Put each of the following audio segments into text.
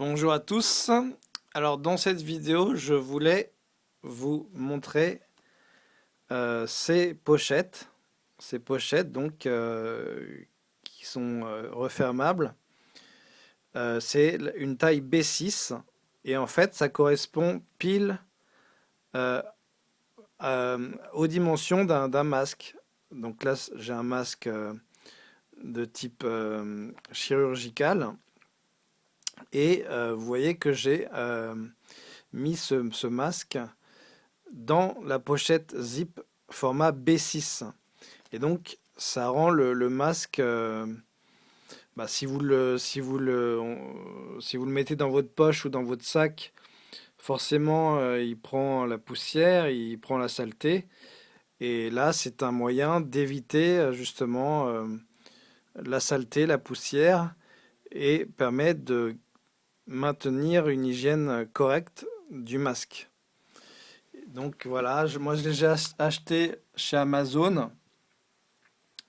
Bonjour à tous. Alors dans cette vidéo, je voulais vous montrer euh, ces pochettes. Ces pochettes donc euh, qui sont euh, refermables. C'est une taille B6 et en fait ça correspond pile aux dimensions d'un masque. Donc là j'ai un masque de type chirurgical et euh, vous voyez que j'ai euh, mis ce, masque dans la pochette zip format B6. Et donc ça rend le, masque, euh, bah, si, vous le, si, vous le, si vous le mettez dans votre poche ou dans votre sac, forcément il prend la poussière, il prend la saleté. Et là c'est un moyen d'éviter justement la saleté, la poussière et permet de maintenir une hygiène correcte du masque. Donc voilà, moi je l'ai acheté chez Amazon.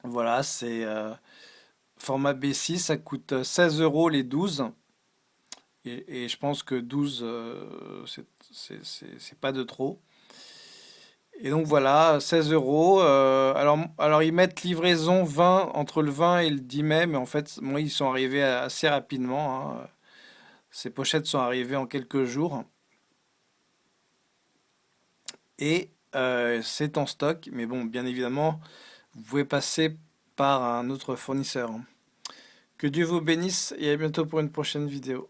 Voilà, c'est euh, format B6, ça coûte 16 euros les 12. Et, je pense que 12, euh, c'est pas de trop. Et donc voilà, 16 euros. Euh, alors, alors ils mettent livraison 20 entre le 20 et le 10 mai, mais en fait, moi ils sont arrivés assez rapidement. Hein. Ces pochettes sont arrivées en quelques jours. Et euh, c'est en stock, mais bon, bien évidemment, vous pouvez passer par un autre fournisseur. Que Dieu vous bénisse et à bientôt pour une prochaine vidéo.